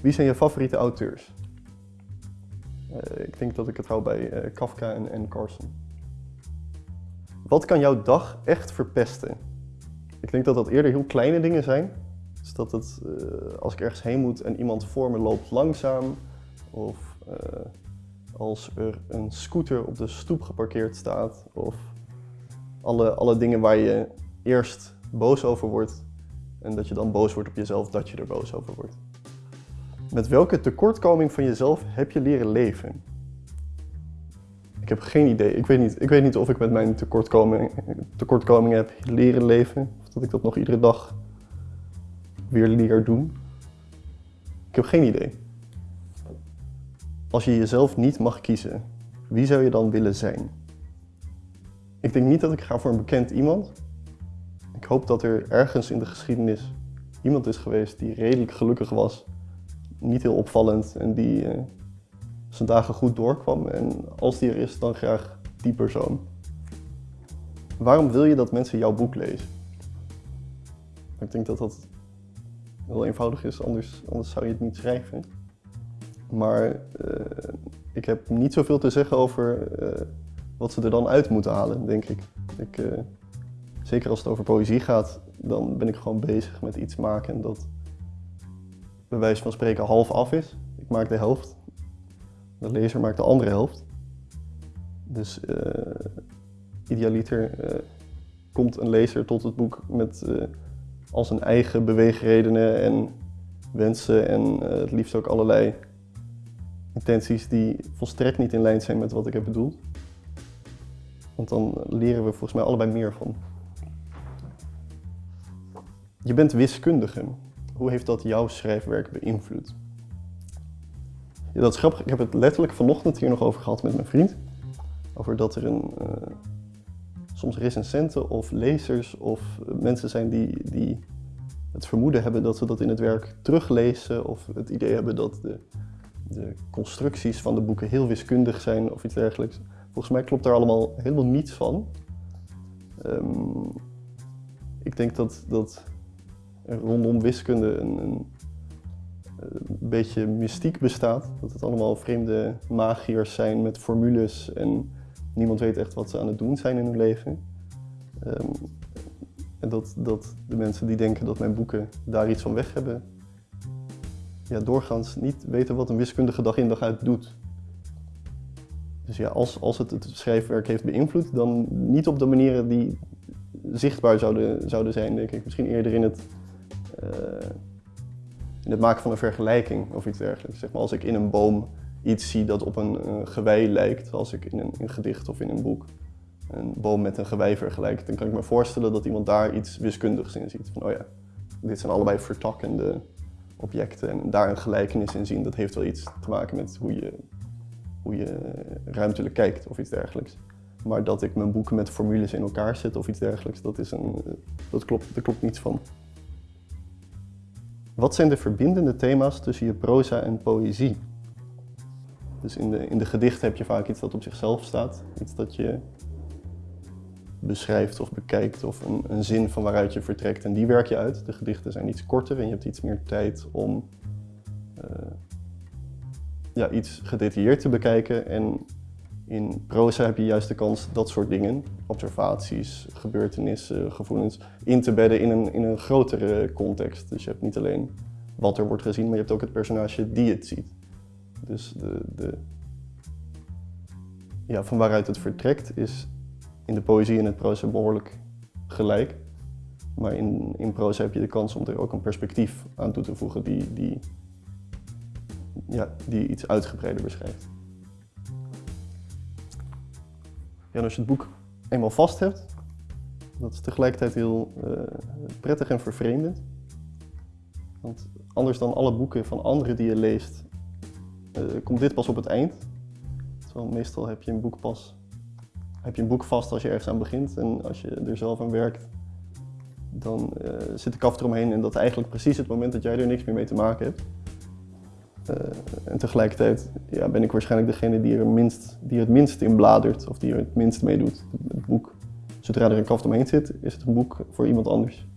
Wie zijn je favoriete auteurs? Eh, ik denk dat ik het hou bij eh, Kafka en, en Carson. Wat kan jouw dag echt verpesten? Ik denk dat dat eerder heel kleine dingen zijn. Dus dat het, eh, als ik ergens heen moet en iemand voor me loopt langzaam, of als er een scooter op de stoep geparkeerd staat, of alle, alle dingen waar je eerst boos over wordt en dat je dan boos wordt op jezelf dat je er boos over wordt. Met welke tekortkoming van jezelf heb je leren leven? Ik heb geen idee. Ik weet niet, ik weet niet of ik met mijn tekortkoming, tekortkomingen heb leren leven. Of dat ik dat nog iedere dag weer leer doen. Ik heb geen idee. Als je jezelf niet mag kiezen, wie zou je dan willen zijn? Ik denk niet dat ik ga voor een bekend iemand. Ik hoop dat er ergens in de geschiedenis iemand is geweest die redelijk gelukkig was. Niet heel opvallend en die eh, zijn dagen goed doorkwam. En als die er is, dan graag die persoon. Waarom wil je dat mensen jouw boek lezen? Ik denk dat dat heel eenvoudig is, anders, anders zou je het niet schrijven. Maar eh, ik heb niet zoveel te zeggen over eh, wat ze er dan uit moeten halen, denk ik. ik zeker als het over poëzie gaat, dan ben ik gewoon bezig met iets maken dat bij wijze van spreken half af is. Ik maak de helft, de lezer maakt de andere helft. Dus eh, idealiter eh, komt een lezer tot het boek met eh, al zijn eigen beweegredenen en wensen en het liefst ook allerlei intenties die volstrekt niet in lijn zijn met wat ik heb bedoeld. Want dan leren we volgens mij allebei meer van. Je bent wiskundige. Hoe heeft dat jouw schrijfwerk beïnvloed? Ja, dat is grappig. Ik heb het letterlijk vanochtend hier nog over gehad met mijn vriend. Over dat er een, eh, soms recensenten of lezers of mensen zijn die, die het vermoeden hebben dat ze dat in het werk teruglezen. Of het idee hebben dat de, de constructies van de boeken heel wiskundig zijn of iets dergelijks. Volgens mij klopt daar allemaal helemaal niets van. Ehm, ik denk dat, dat rondom wiskunde een, een, een beetje mystiek bestaat. Dat het allemaal vreemde magiërs zijn met formules en niemand weet echt wat ze aan het doen zijn in hun leven. Ehm, en dat, dat de mensen die denken dat mijn boeken daar iets van weg hebben, ja, doorgaans niet weten wat een wiskundige dag in dag uit doet. Dus ja, als, als het het schrijfwerk heeft beïnvloed, dan niet op de manieren die zichtbaar zouden, zouden zijn, denk ik. Misschien eerder in het, eh, in het maken van een vergelijking of iets dergelijks. Zeg maar, als ik in een boom iets zie dat op een gewei lijkt, als ik in een, gedicht of in een boek een boom met een gewei vergelijk, dan kan ik me voorstellen dat iemand daar iets wiskundigs in ziet. Van, oh ja, dit zijn allebei vertakkende objecten en daar een gelijkenis in zien, dat heeft wel iets te maken met hoe je, hoe je ruimtelijk kijkt of iets dergelijks. Maar dat ik mijn boeken met formules in elkaar zet of iets dergelijks, dat, is een, dat, klopt, daar klopt niets van. Wat zijn de verbindende thema's tussen je proza en poëzie? Dus in de, in de gedichten heb je vaak iets dat op zichzelf staat. Iets dat je beschrijft of bekijkt of een, een zin van waaruit je vertrekt en die werk je uit. De gedichten zijn iets korter en je hebt iets meer tijd om uh, ja, iets gedetailleerd te bekijken. En in proza heb je juist de kans dat soort dingen, observaties, gebeurtenissen, gevoelens, in te bedden in een, in een grotere context. Dus je hebt niet alleen wat er wordt gezien, maar je hebt ook het personage die het ziet. Dus de, de, ja, van waaruit het vertrekt is in de poëzie en het proza behoorlijk gelijk. Maar in, in proza heb je de kans om er ook een perspectief aan toe te voegen die, die, ja, die iets uitgebreider beschrijft. Ja, als je het boek eenmaal vast hebt, dat is tegelijkertijd heel uh, prettig en vervreemdend. Want anders dan alle boeken van anderen die je leest, uh, komt dit pas op het eind. Terwijl meestal heb je een boek pas heb je een boek vast als je ergens aan begint en als je er zelf aan werkt, dan uh, zit de kaft eromheen en dat is eigenlijk precies het moment dat jij er niks meer mee te maken hebt. Uh, en tegelijkertijd ja, ben ik waarschijnlijk degene die er, minst, die het minst in bladert of die er het minst mee doet. Het boek, zodra er een kaft omheen zit, is het een boek voor iemand anders.